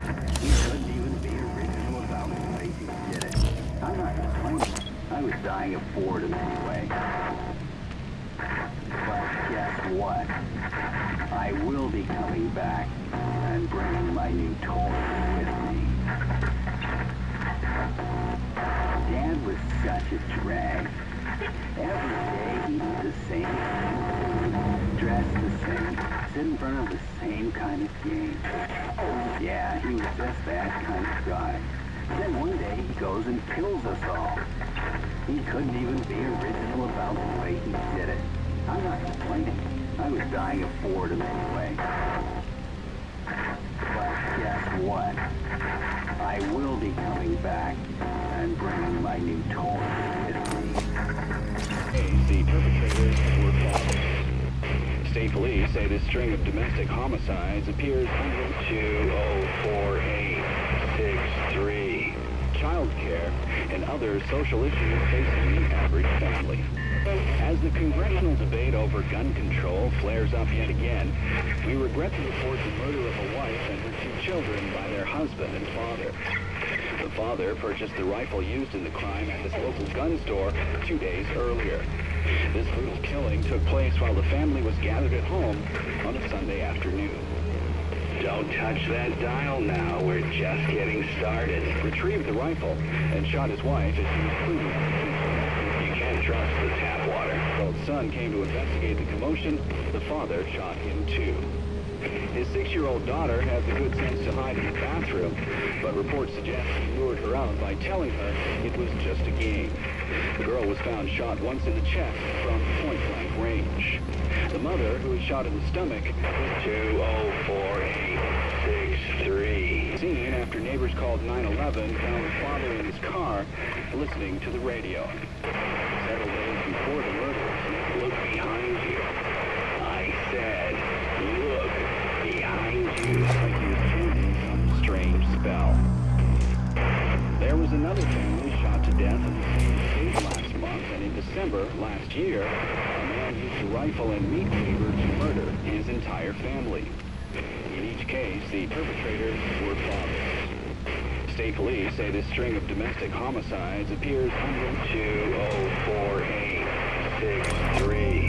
He couldn't even be original about way he did it. I'm not complaining. I was dying of boredom anyway. But guess what? I will be coming back and bringing my new toy with me. Dad was such a drag. Every day he did the same front of the same kind of game. Yeah, he was just that kind of guy. Then one day he goes and kills us all. He couldn't even be original about the way he did it. I'm not complaining. I was dying of boredom anyway. But guess what? I will be coming back and bringing my new toy Police say this string of domestic homicides appears under 204863. Child care and other social issues facing the average family. As the congressional debate over gun control flares up yet again, we regret to report the murder of a wife and her two children by their husband and father. The father purchased the rifle used in the crime at his local gun store two days earlier. This brutal killing took place while the family was gathered at home on a Sunday afternoon. Don't touch that dial now. We're just getting started. Retrieved the rifle and shot his wife as she was cleaning up the kitchen. You can't trust the tap water. While the son came to investigate the commotion, the father shot him too. His six-year-old daughter had the good sense hide in the bathroom, but reports suggest he lured her out by telling her it was just a game. The girl was found shot once in the chest from point-blank range. The mother, who was shot in the stomach, was 204863. Seen after neighbors called 911, found the father in his car listening to the radio. Several days before the murder, look behind you. Death last month, and in December last year, a man used a rifle and meat cleaver to murder his entire family. In each case, the perpetrators were fathers. State police say this string of domestic homicides appears under 204863.